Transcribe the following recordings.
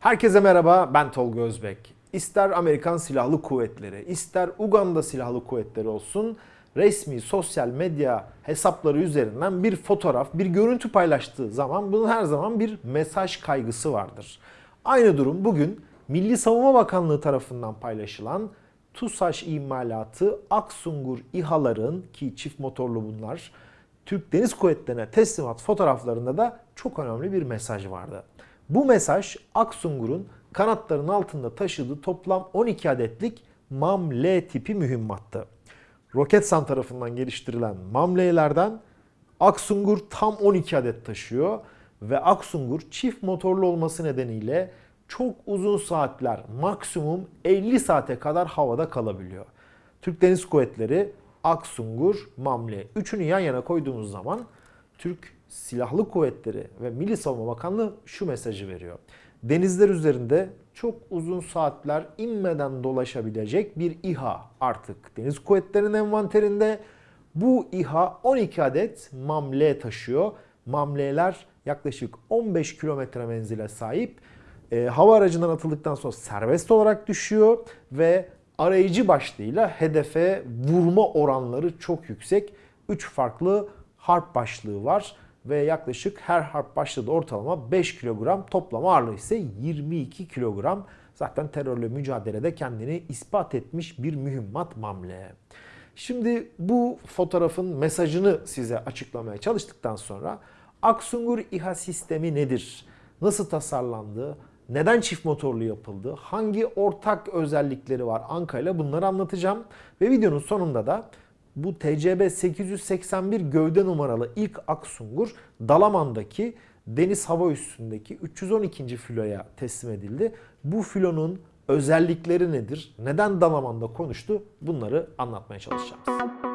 Herkese merhaba, ben Tolga Özbek. İster Amerikan Silahlı Kuvvetleri, ister Uganda Silahlı Kuvvetleri olsun, resmi sosyal medya hesapları üzerinden bir fotoğraf, bir görüntü paylaştığı zaman bunun her zaman bir mesaj kaygısı vardır. Aynı durum bugün Milli Savunma Bakanlığı tarafından paylaşılan TUSAŞ imalatı Aksungur İHA'ların ki çift motorlu bunlar Türk Deniz Kuvvetleri'ne teslimat fotoğraflarında da çok önemli bir mesaj vardı. Bu mesaj Aksungur'un kanatlarının altında taşıdığı toplam 12 adetlik MAM-L tipi mühimmattı. Roketsan tarafından geliştirilen MAM-L'lerden Aksungur tam 12 adet taşıyor ve Aksungur çift motorlu olması nedeniyle çok uzun saatler maksimum 50 saate kadar havada kalabiliyor. Türk Deniz Kuvvetleri, Aksungur, MAM-L üçünü yan yana koyduğumuz zaman Türk Silahlı Kuvvetleri ve Milli Savunma Bakanlığı şu mesajı veriyor. Denizler üzerinde çok uzun saatler inmeden dolaşabilecek bir İHA artık Deniz Kuvvetleri'nin envanterinde. Bu İHA 12 adet MAM-L taşıyor. MAM-L'ler yaklaşık 15 kilometre menzile sahip. E, hava aracından atıldıktan sonra serbest olarak düşüyor ve arayıcı başlığıyla hedefe vurma oranları çok yüksek. 3 farklı harp başlığı var ve yaklaşık her harp başladığı ortalama 5 kilogram toplam ağırlığı ise 22 kilogram. Zaten terörle mücadelede kendini ispat etmiş bir mühimmat mamle. Şimdi bu fotoğrafın mesajını size açıklamaya çalıştıktan sonra Aksungur İHA sistemi nedir? Nasıl tasarlandı? Neden çift motorlu yapıldı? Hangi ortak özellikleri var Anka ile bunları anlatacağım. Ve videonun sonunda da bu TCB 881 gövde numaralı ilk Aksungur Dalaman'daki deniz hava üstündeki 312. filoya teslim edildi. Bu filonun özellikleri nedir? Neden Dalaman'da konuştu? Bunları anlatmaya çalışacağız.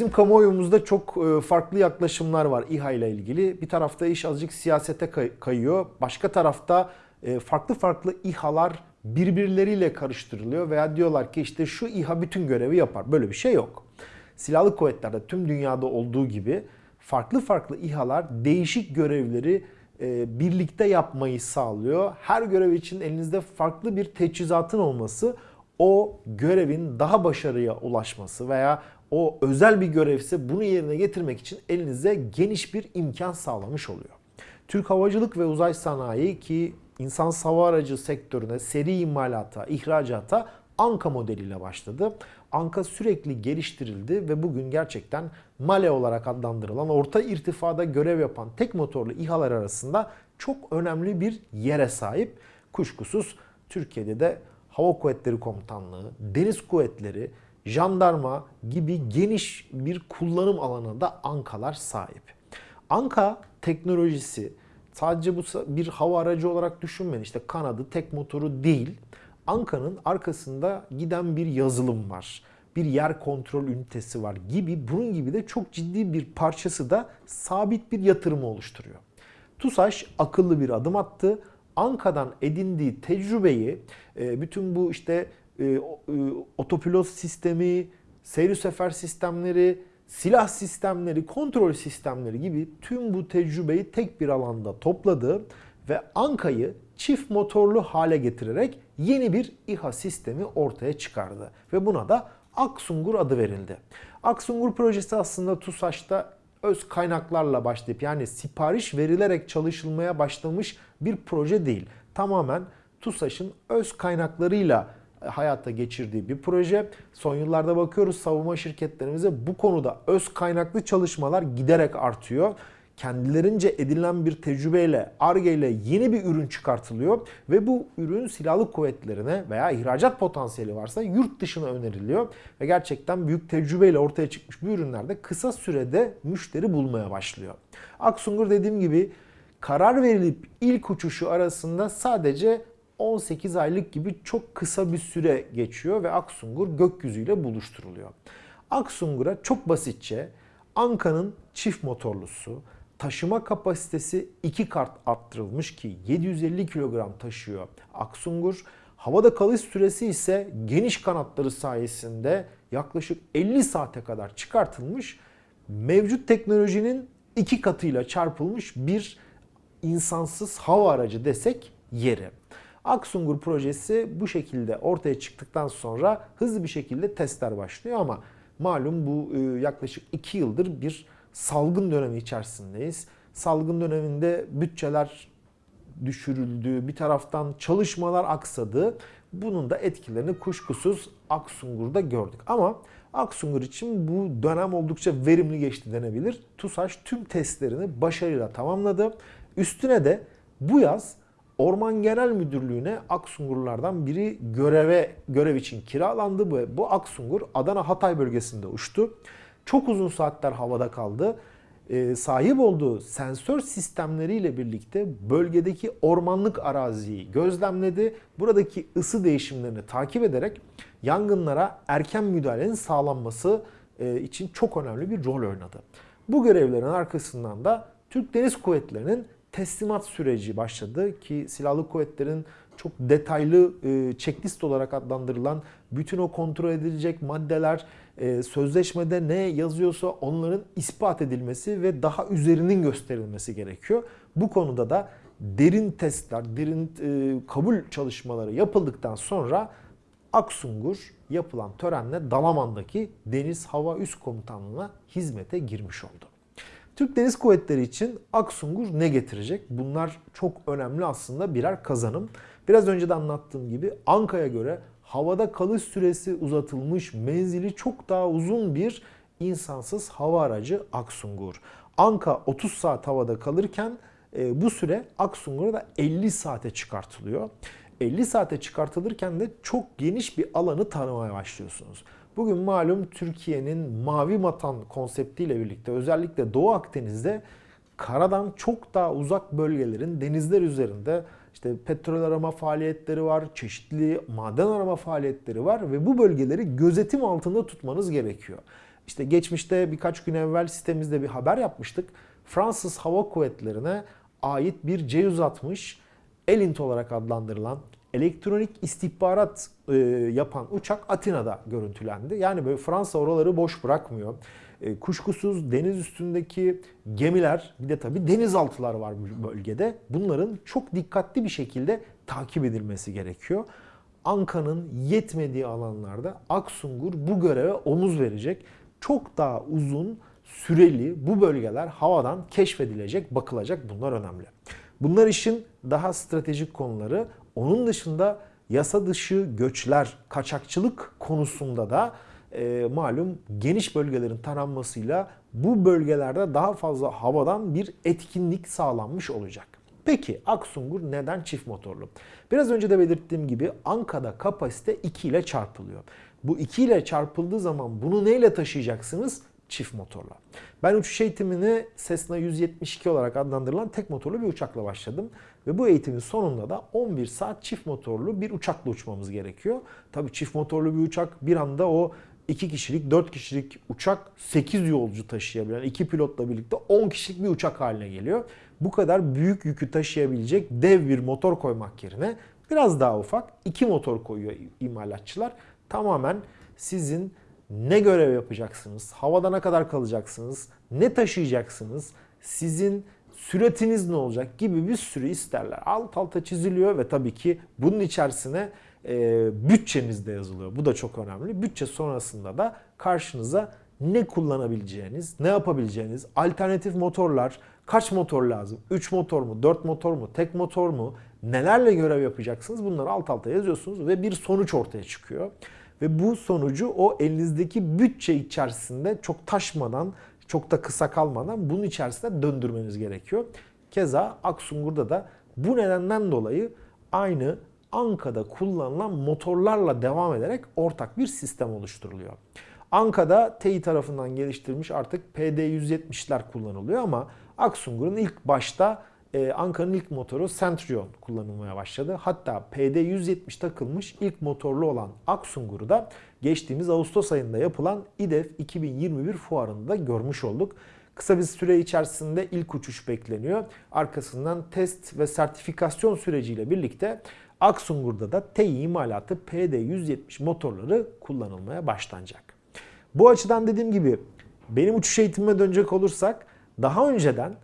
Bizim kamuoyumuzda çok e, farklı yaklaşımlar var İHA ile ilgili. Bir tarafta iş azıcık siyasete kay- kayıyor. Başka tarafta e, farklı farklı İHA'lar birbirleriyle karıştırılıyor veya diyorlar ki işte şu İHA bütün görevi yapar. Böyle bir şey yok. Silahlı kuvvetlerde tüm dünyada olduğu gibi farklı farklı İHA'lar değişik görevleri e, birlikte yapmayı sağlıyor. Her görev için elinizde farklı bir teçhizatın olması o görevin daha başarıya ulaşması veya o özel bir görevse bunu yerine getirmek için elinize geniş bir imkan sağlamış oluyor. Türk Havacılık ve Uzay Sanayi ki insan hava aracı sektörüne seri imalata, ihracata Anka modeliyle başladı. Anka sürekli geliştirildi ve bugün gerçekten Male olarak adlandırılan orta irtifada görev yapan tek motorlu İHA'lar arasında çok önemli bir yere sahip. Kuşkusuz Türkiye'de de Hava Kuvvetleri Komutanlığı, Deniz Kuvvetleri, jandarma gibi geniş bir kullanım alanında Ankalar sahip. Anka teknolojisi sadece bu bir hava aracı olarak düşünmeyin. İşte kanadı, tek motoru değil. Anka'nın arkasında giden bir yazılım var. Bir yer kontrol ünitesi var gibi bunun gibi de çok ciddi bir parçası da sabit bir yatırımı oluşturuyor. TUSAŞ akıllı bir adım attı. Anka'dan edindiği tecrübeyi e, bütün bu işte e, otopilot sistemi, seyir sefer sistemleri, silah sistemleri, kontrol sistemleri gibi tüm bu tecrübeyi tek bir alanda topladı ve Anka'yı çift motorlu hale getirerek yeni bir İHA sistemi ortaya çıkardı. Ve buna da Aksungur adı verildi. Aksungur projesi aslında TUSAŞ'ta öz kaynaklarla başlayıp yani sipariş verilerek çalışılmaya başlamış bir proje değil. Tamamen TUSAŞ'ın öz kaynaklarıyla hayata geçirdiği bir proje. Son yıllarda bakıyoruz savunma şirketlerimize bu konuda öz kaynaklı çalışmalar giderek artıyor. Kendilerince edinilen bir tecrübeyle, ARGE ile yeni bir ürün çıkartılıyor ve bu ürün silahlı kuvvetlerine veya ihracat potansiyeli varsa yurt dışına öneriliyor. Ve gerçekten büyük tecrübeyle ortaya çıkmış bu ürünlerde kısa sürede müşteri bulmaya başlıyor. Aksungur dediğim gibi karar verilip ilk uçuşu arasında sadece 18 aylık gibi çok kısa bir süre geçiyor ve Aksungur gökyüzüyle buluşturuluyor. Aksungur'a çok basitçe Anka'nın çift motorlusu, taşıma kapasitesi 2 kart arttırılmış ki 750 kilogram taşıyor Aksungur. Havada kalış süresi ise geniş kanatları sayesinde yaklaşık 50 saate kadar çıkartılmış. Mevcut teknolojinin iki katıyla çarpılmış bir insansız hava aracı desek yeri. Aksungur projesi bu şekilde ortaya çıktıktan sonra hızlı bir şekilde testler başlıyor ama malum bu e, yaklaşık 2 yıldır bir salgın dönemi içerisindeyiz. Salgın döneminde bütçeler düşürüldü, bir taraftan çalışmalar aksadı. Bunun da etkilerini kuşkusuz Aksungur'da gördük. Ama Aksungur için bu dönem oldukça verimli geçti denebilir. TUSAŞ tüm testlerini başarıyla tamamladı. Üstüne de bu yaz Orman Genel Müdürlüğü'ne Aksungurlardan biri göreve görev için kiralandı. Bu, bu Aksungur Adana Hatay bölgesinde uçtu. Çok uzun saatler havada kaldı. Ee, sahip olduğu sensör sistemleriyle birlikte bölgedeki ormanlık araziyi gözlemledi. Buradaki ısı değişimlerini takip ederek yangınlara erken müdahalenin sağlanması e, için çok önemli bir rol oynadı. Bu görevlerin arkasından da Türk Deniz Kuvvetleri'nin teslimat süreci başladı ki silahlı kuvvetlerin çok detaylı e, checklist olarak adlandırılan bütün o kontrol edilecek maddeler e, sözleşmede ne yazıyorsa onların ispat edilmesi ve daha üzerinin gösterilmesi gerekiyor. Bu konuda da derin testler, derin e, kabul çalışmaları yapıldıktan sonra Aksungur yapılan törenle Dalaman'daki Deniz Hava Üst Komutanlığı'na hizmete girmiş oldu. Türk Deniz Kuvvetleri için Aksungur ne getirecek? Bunlar çok önemli aslında birer kazanım. Biraz önce de anlattığım gibi Anka'ya göre havada kalış süresi uzatılmış, menzili çok daha uzun bir insansız hava aracı Aksungur. Anka 30 saat havada kalırken e, bu süre Aksungur'a 50 saate çıkartılıyor. 50 saate çıkartılırken de çok geniş bir alanı tanımaya başlıyorsunuz. Bugün malum Türkiye'nin mavi vatan konseptiyle birlikte özellikle Doğu Akdeniz'de karadan çok daha uzak bölgelerin denizler üzerinde işte petrol arama faaliyetleri var, çeşitli maden arama faaliyetleri var ve bu bölgeleri gözetim altında tutmanız gerekiyor. İşte geçmişte birkaç gün evvel sitemizde bir haber yapmıştık. Fransız Hava Kuvvetleri'ne ait bir C-160 Elint olarak adlandırılan elektronik istihbarat e, yapan uçak Atina'da görüntülendi. Yani böyle Fransa oraları boş bırakmıyor. E, kuşkusuz deniz üstündeki gemiler bir de tabii denizaltılar var bu bölgede. Bunların çok dikkatli bir şekilde takip edilmesi gerekiyor. Anka'nın yetmediği alanlarda Aksungur bu göreve omuz verecek. Çok daha uzun süreli bu bölgeler havadan keşfedilecek, bakılacak. Bunlar önemli. Bunlar işin daha stratejik konuları. Onun dışında yasa dışı göçler, kaçakçılık konusunda da e, malum geniş bölgelerin taranmasıyla bu bölgelerde daha fazla havadan bir etkinlik sağlanmış olacak. Peki Aksungur neden çift motorlu? Biraz önce de belirttiğim gibi Anka'da kapasite 2 ile çarpılıyor. Bu 2 ile çarpıldığı zaman bunu neyle taşıyacaksınız? Çift motorla. Ben uçuş eğitimini Cessna 172 olarak adlandırılan tek motorlu bir uçakla başladım. Ve bu eğitimin sonunda da 11 saat çift motorlu bir uçakla uçmamız gerekiyor. Tabii çift motorlu bir uçak bir anda o 2 kişilik, 4 kişilik uçak 8 yolcu taşıyabilen, 2 pilotla birlikte 10 kişilik bir uçak haline geliyor. Bu kadar büyük yükü taşıyabilecek dev bir motor koymak yerine biraz daha ufak 2 motor koyuyor imalatçılar. Tamamen sizin ne görev yapacaksınız, havada ne kadar kalacaksınız, ne taşıyacaksınız, sizin süretiniz ne olacak gibi bir sürü isterler. Alt alta çiziliyor ve tabii ki bunun içerisine e, bütçeniz de yazılıyor. Bu da çok önemli. Bütçe sonrasında da karşınıza ne kullanabileceğiniz, ne yapabileceğiniz, alternatif motorlar, kaç motor lazım, 3 motor mu, 4 motor mu, tek motor mu, nelerle görev yapacaksınız bunları alt alta yazıyorsunuz ve bir sonuç ortaya çıkıyor. Ve bu sonucu o elinizdeki bütçe içerisinde çok taşmadan, çok da kısa kalmadan bunun içerisinde döndürmeniz gerekiyor. Keza Aksungur'da da bu nedenden dolayı aynı Anka'da kullanılan motorlarla devam ederek ortak bir sistem oluşturuluyor. Anka'da TEİ tarafından geliştirilmiş artık PD-170'ler kullanılıyor ama Aksungur'un ilk başta e, Anka'nın ilk motoru Centurion kullanılmaya başladı. Hatta PD-170 takılmış ilk motorlu olan Aksungur'u da geçtiğimiz Ağustos ayında yapılan İDEF 2021 fuarında görmüş olduk. Kısa bir süre içerisinde ilk uçuş bekleniyor. Arkasından test ve sertifikasyon süreciyle birlikte Aksungur'da da TEİ imalatı PD-170 motorları kullanılmaya başlanacak. Bu açıdan dediğim gibi benim uçuş eğitimime dönecek olursak daha önceden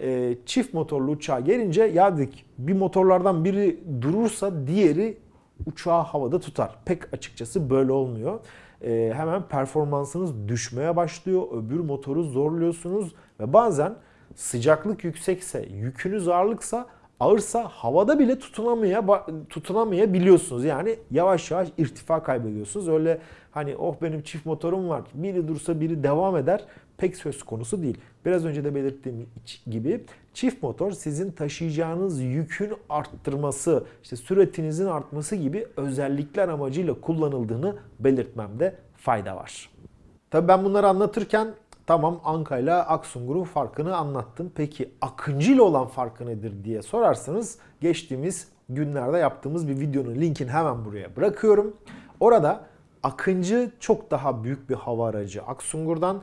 e, çift motorlu uçağa gelince ya dedik bir motorlardan biri durursa diğeri uçağı havada tutar. Pek açıkçası böyle olmuyor. E, hemen performansınız düşmeye başlıyor. Öbür motoru zorluyorsunuz ve bazen sıcaklık yüksekse, yükünüz ağırlıksa ağırsa havada bile tutunamaya tutunamayabiliyorsunuz. Yani yavaş yavaş irtifa kaybediyorsunuz. Öyle hani oh benim çift motorum var. Biri dursa biri devam eder. Pek söz konusu değil. Biraz önce de belirttiğim gibi çift motor sizin taşıyacağınız yükün arttırması, işte süratinizin artması gibi özellikler amacıyla kullanıldığını belirtmemde fayda var. Tabii ben bunları anlatırken Tamam Anka ile Aksungur'un farkını anlattım. Peki Akıncı ile olan farkı nedir diye sorarsanız geçtiğimiz günlerde yaptığımız bir videonun linkini hemen buraya bırakıyorum. Orada Akıncı çok daha büyük bir hava aracı Aksungur'dan.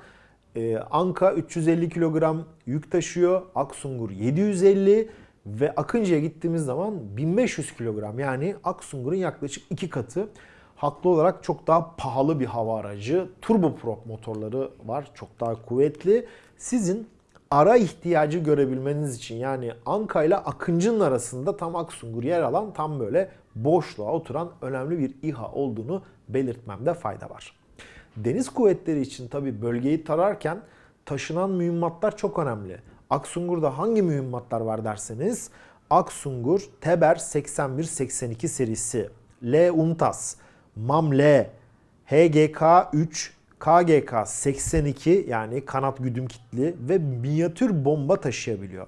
Ee, Anka 350 kilogram yük taşıyor. Aksungur 750 ve Akıncı'ya gittiğimiz zaman 1500 kilogram yani Aksungur'un yaklaşık iki katı haklı olarak çok daha pahalı bir hava aracı. Turboprop motorları var. Çok daha kuvvetli. Sizin ara ihtiyacı görebilmeniz için yani Anka ile Akıncı'nın arasında tam Aksungur yer alan tam böyle boşluğa oturan önemli bir İHA olduğunu belirtmemde fayda var. Deniz kuvvetleri için tabi bölgeyi tararken taşınan mühimmatlar çok önemli. Aksungur'da hangi mühimmatlar var derseniz Aksungur Teber 81-82 serisi, L Untas, MAML, HGK-3, KGK 82 yani kanat güdüm kitli ve minyatür bomba taşıyabiliyor.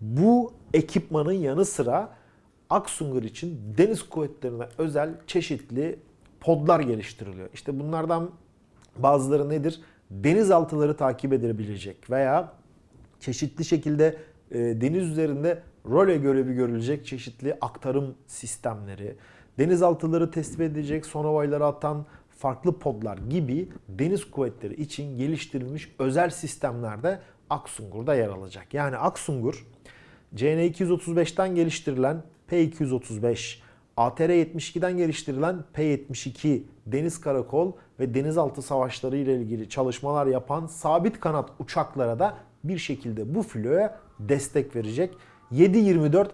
Bu ekipmanın yanı sıra Aksungur için deniz kuvvetlerine özel çeşitli podlar geliştiriliyor. İşte bunlardan bazıları nedir? Denizaltıları takip edebilecek veya çeşitli şekilde e, deniz üzerinde role görevi görülecek çeşitli aktarım sistemleri, denizaltıları tespit edecek, sonovayları atan farklı podlar gibi deniz kuvvetleri için geliştirilmiş özel sistemlerde Aksungur'da yer alacak. Yani Aksungur CN235'ten geliştirilen P235, ATR-72'den geliştirilen P-72 deniz karakol ve denizaltı savaşları ile ilgili çalışmalar yapan sabit kanat uçaklara da bir şekilde bu filoya destek verecek. 7-24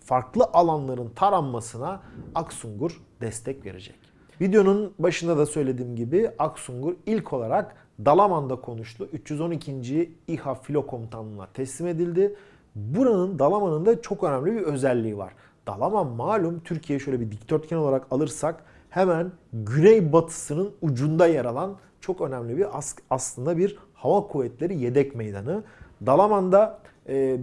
farklı alanların taranmasına Aksungur destek verecek. Videonun başında da söylediğim gibi Aksungur ilk olarak Dalaman'da konuştu. 312. İHA Filo Komutanlığı'na teslim edildi. Buranın Dalaman'ın da çok önemli bir özelliği var. Dalaman malum Türkiye şöyle bir dikdörtgen olarak alırsak hemen güney batısının ucunda yer alan çok önemli bir aslında bir hava kuvvetleri yedek meydanı. Dalaman'da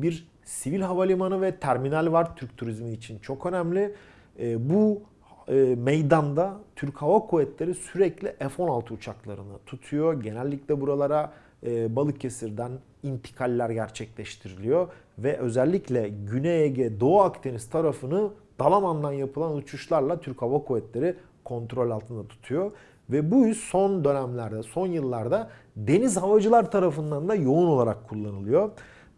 bir sivil havalimanı ve terminal var Türk turizmi için çok önemli. E, bu e, meydanda Türk Hava Kuvvetleri sürekli F-16 uçaklarını tutuyor. Genellikle buralara e, Balıkesir'den intikaller gerçekleştiriliyor ve özellikle Güney Ege, Doğu Akdeniz tarafını Dalaman'dan yapılan uçuşlarla Türk Hava Kuvvetleri kontrol altında tutuyor. Ve bu yüz son dönemlerde, son yıllarda deniz havacılar tarafından da yoğun olarak kullanılıyor.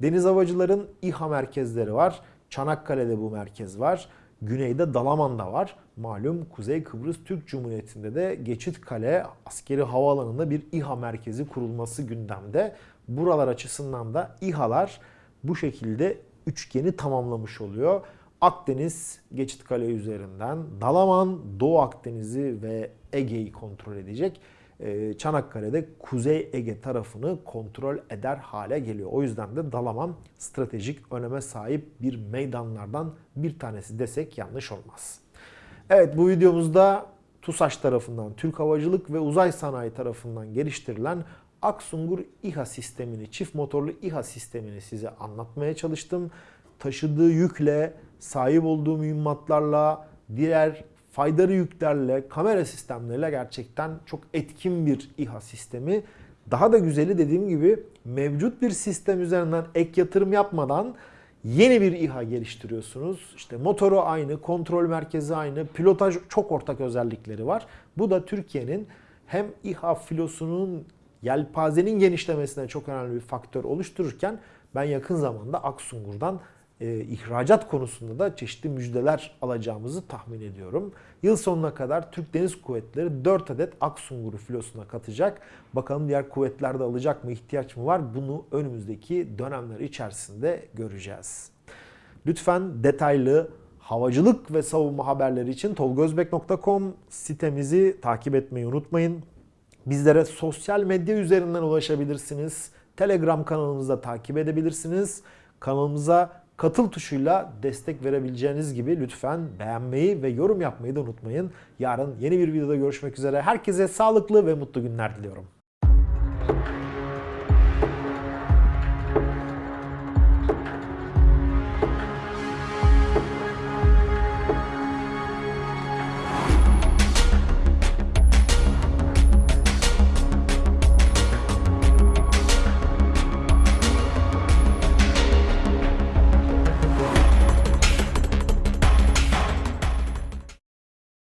Deniz havacıların İHA merkezleri var. Çanakkale'de bu merkez var. Güneyde Dalaman'da var. Malum Kuzey Kıbrıs Türk Cumhuriyeti'nde de Geçitkale askeri havaalanında bir İHA merkezi kurulması gündemde. Buralar açısından da İHA'lar bu şekilde üçgeni tamamlamış oluyor. Akdeniz Geçitkale üzerinden Dalaman Doğu Akdeniz'i ve Ege'yi kontrol edecek. E, Çanakkale'de Kuzey Ege tarafını kontrol eder hale geliyor. O yüzden de Dalaman stratejik öneme sahip bir meydanlardan bir tanesi desek yanlış olmaz. Evet bu videomuzda TUSAŞ tarafından, Türk Havacılık ve Uzay Sanayi tarafından geliştirilen Aksungur İHA sistemini, çift motorlu İHA sistemini size anlatmaya çalıştım. Taşıdığı yükle, sahip olduğu mühimmatlarla, diğer faydalı yüklerle, kamera sistemleriyle gerçekten çok etkin bir İHA sistemi. Daha da güzeli dediğim gibi mevcut bir sistem üzerinden ek yatırım yapmadan Yeni bir İHA geliştiriyorsunuz. İşte motoru aynı, kontrol merkezi aynı, pilotaj çok ortak özellikleri var. Bu da Türkiye'nin hem İHA filosunun yelpazenin genişlemesine çok önemli bir faktör oluştururken ben yakın zamanda Aksungur'dan e, ihracat konusunda da çeşitli müjdeler alacağımızı tahmin ediyorum. Yıl sonuna kadar Türk Deniz Kuvvetleri 4 adet Aksungur'u filosuna katacak. Bakalım diğer kuvvetler de alacak mı, ihtiyaç mı var? Bunu önümüzdeki dönemler içerisinde göreceğiz. Lütfen detaylı havacılık ve savunma haberleri için tolgozbek.com sitemizi takip etmeyi unutmayın. Bizlere sosyal medya üzerinden ulaşabilirsiniz. Telegram kanalımızda takip edebilirsiniz. Kanalımıza katıl tuşuyla destek verebileceğiniz gibi lütfen beğenmeyi ve yorum yapmayı da unutmayın. Yarın yeni bir videoda görüşmek üzere. Herkese sağlıklı ve mutlu günler diliyorum.